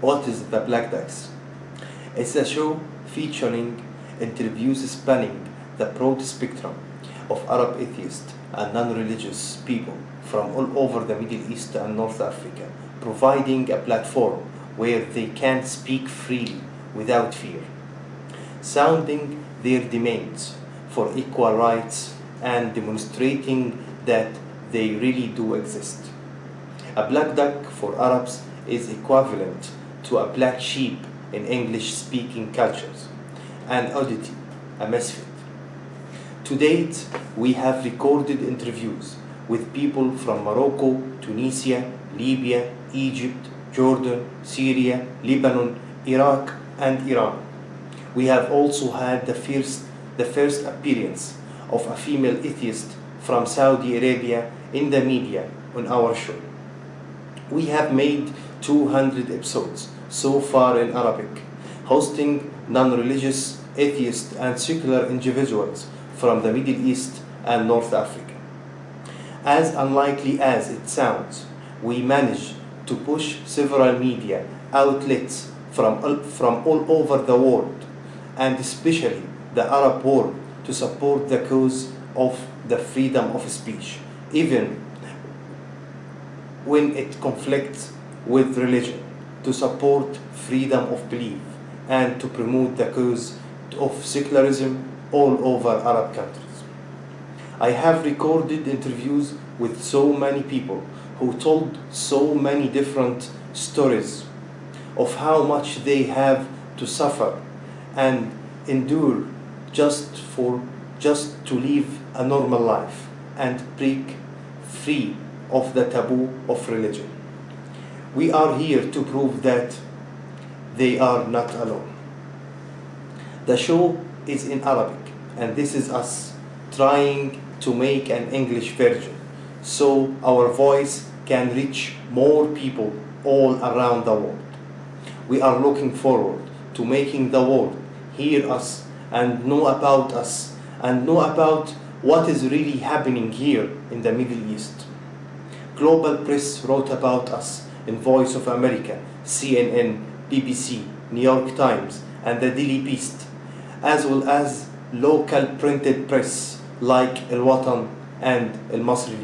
What is the Black Ducks? It's a show featuring interviews spanning the broad spectrum of Arab atheists and non-religious people from all over the Middle East and North Africa, providing a platform where they can speak freely without fear, sounding their demands for equal rights and demonstrating that they really do exist. A black duck for Arabs is equivalent to a black sheep in English-speaking cultures, an oddity, a misfit. To date, we have recorded interviews with people from Morocco, Tunisia, Libya, Egypt, Jordan, Syria, Lebanon, Iraq, and Iran. We have also had the first, the first appearance of a female atheist from Saudi Arabia in the media on our show. We have made 200 episodes so far in Arabic, hosting non-religious atheist, and secular individuals from the Middle East and North Africa. As unlikely as it sounds, we managed to push several media outlets from, from all over the world, and especially the Arab world, to support the cause of the freedom of speech, even when it conflicts with religion, to support freedom of belief, and to promote the cause of secularism all over Arab countries. I have recorded interviews with so many people who told so many different stories of how much they have to suffer and endure just for just to live a normal life and break free of the taboo of religion. We are here to prove that they are not alone. The show is in Arabic, and this is us trying to make an English version so our voice can reach more people all around the world. We are looking forward to making the world hear us and know about us and know about what is really happening here in the Middle East. Global press wrote about us in Voice of America, CNN, BBC, New York Times, and the Daily Beast, as well as local printed press like El Watan and El Masri